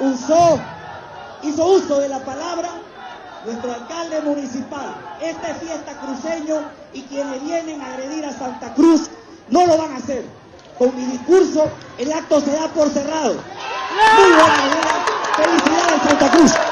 usó, hizo uso de la palabra nuestro alcalde municipal. Esta es fiesta cruceño y quienes vienen a agredir a Santa Cruz no lo van a hacer. Con mi discurso el acto se da por cerrado. Muy buena, buena. Felicidades Santa Cruz.